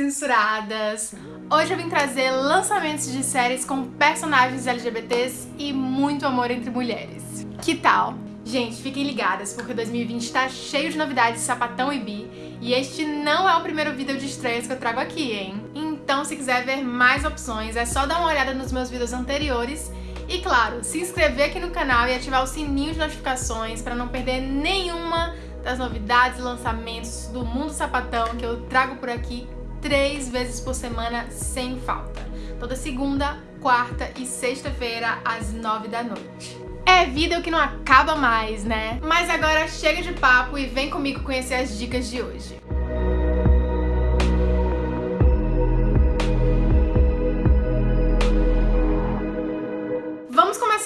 censuradas! Hoje eu vim trazer lançamentos de séries com personagens LGBTs e muito amor entre mulheres. Que tal? Gente, fiquem ligadas, porque 2020 tá cheio de novidades de sapatão e bi, e este não é o primeiro vídeo de estreias que eu trago aqui, hein? Então, se quiser ver mais opções, é só dar uma olhada nos meus vídeos anteriores e, claro, se inscrever aqui no canal e ativar o sininho de notificações para não perder nenhuma das novidades e lançamentos do mundo sapatão que eu trago por aqui três vezes por semana sem falta. Toda segunda, quarta e sexta-feira às nove da noite. É vídeo que não acaba mais, né? Mas agora chega de papo e vem comigo conhecer as dicas de hoje.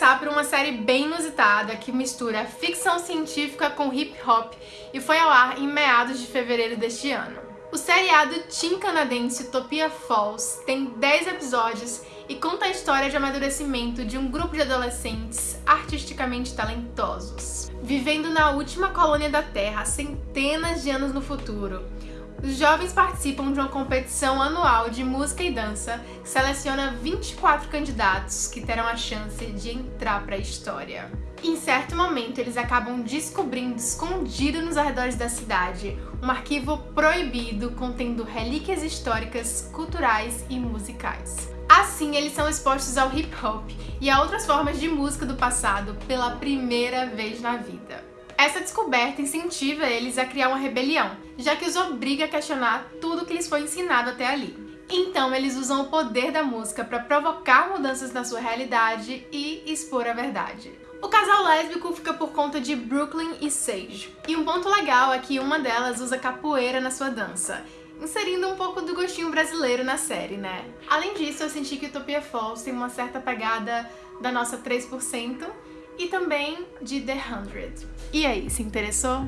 começar por uma série bem inusitada que mistura ficção científica com hip hop e foi ao ar em meados de fevereiro deste ano. O seriado teen canadense Utopia Falls tem 10 episódios e conta a história de amadurecimento de um grupo de adolescentes artisticamente talentosos, vivendo na última colônia da Terra centenas de anos no futuro, os jovens participam de uma competição anual de música e dança que seleciona 24 candidatos que terão a chance de entrar para a história. Em certo momento, eles acabam descobrindo, escondido nos arredores da cidade, um arquivo proibido contendo relíquias históricas, culturais e musicais. Assim, eles são expostos ao hip hop e a outras formas de música do passado pela primeira vez na vida. Essa descoberta incentiva eles a criar uma rebelião, já que os obriga a questionar tudo que lhes foi ensinado até ali. Então eles usam o poder da música para provocar mudanças na sua realidade e expor a verdade. O casal lésbico fica por conta de Brooklyn e Sage. E um ponto legal é que uma delas usa capoeira na sua dança, inserindo um pouco do gostinho brasileiro na série, né? Além disso, eu senti que Utopia Falls tem uma certa pegada da nossa 3%, e também de The Hundred. E aí, se interessou?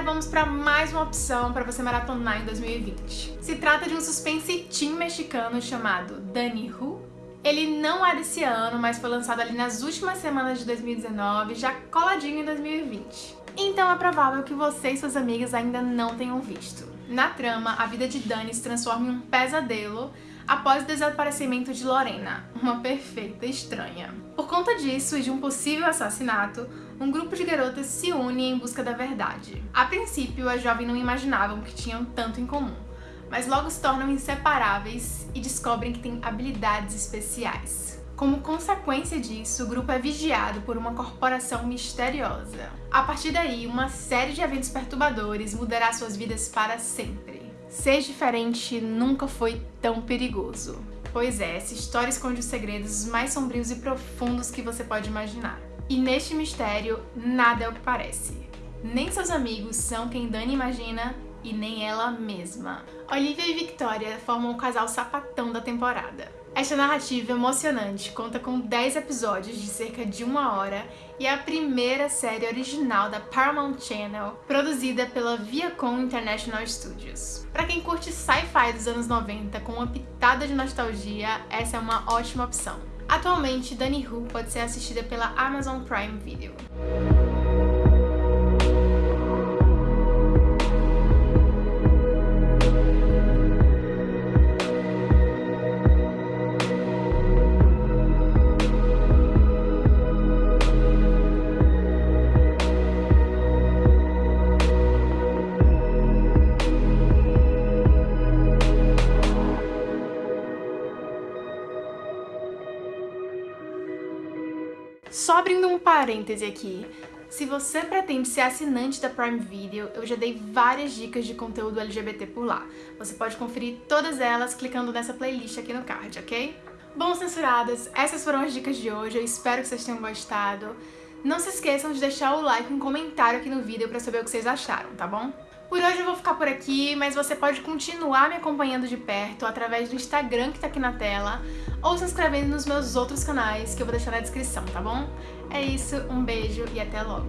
Vamos para mais uma opção para você maratonar em 2020. Se trata de um suspense teen mexicano chamado Danny Who. Ele não é desse ano, mas foi lançado ali nas últimas semanas de 2019, já coladinho em 2020. Então é provável que você e suas amigas ainda não tenham visto. Na trama, a vida de Dani se transforma em um pesadelo após o desaparecimento de Lorena, uma perfeita estranha. Por conta disso e de um possível assassinato, um grupo de garotas se une em busca da verdade. A princípio, as jovens não imaginavam que tinham tanto em comum, mas logo se tornam inseparáveis e descobrem que têm habilidades especiais. Como consequência disso, o grupo é vigiado por uma corporação misteriosa. A partir daí, uma série de eventos perturbadores mudará suas vidas para sempre. Ser diferente nunca foi tão perigoso. Pois é, essa história esconde os segredos mais sombrios e profundos que você pode imaginar. E neste mistério, nada é o que parece. Nem seus amigos são quem Dani imagina e nem ela mesma. Olivia e Victoria formam o casal sapatão da temporada. Esta narrativa emocionante conta com 10 episódios de cerca de uma hora e é a primeira série original da Paramount Channel, produzida pela Viacom International Studios. Para quem curte sci-fi dos anos 90 com uma pitada de nostalgia, essa é uma ótima opção. Atualmente, Danny Who pode ser assistida pela Amazon Prime Video. Só abrindo um parêntese aqui, se você pretende ser assinante da Prime Video, eu já dei várias dicas de conteúdo LGBT por lá. Você pode conferir todas elas clicando nessa playlist aqui no card, ok? Bom, censuradas, essas foram as dicas de hoje, eu espero que vocês tenham gostado. Não se esqueçam de deixar o like e um comentário aqui no vídeo pra saber o que vocês acharam, tá bom? Por hoje eu vou ficar por aqui, mas você pode continuar me acompanhando de perto através do Instagram que tá aqui na tela ou se inscrevendo nos meus outros canais que eu vou deixar na descrição, tá bom? É isso, um beijo e até logo!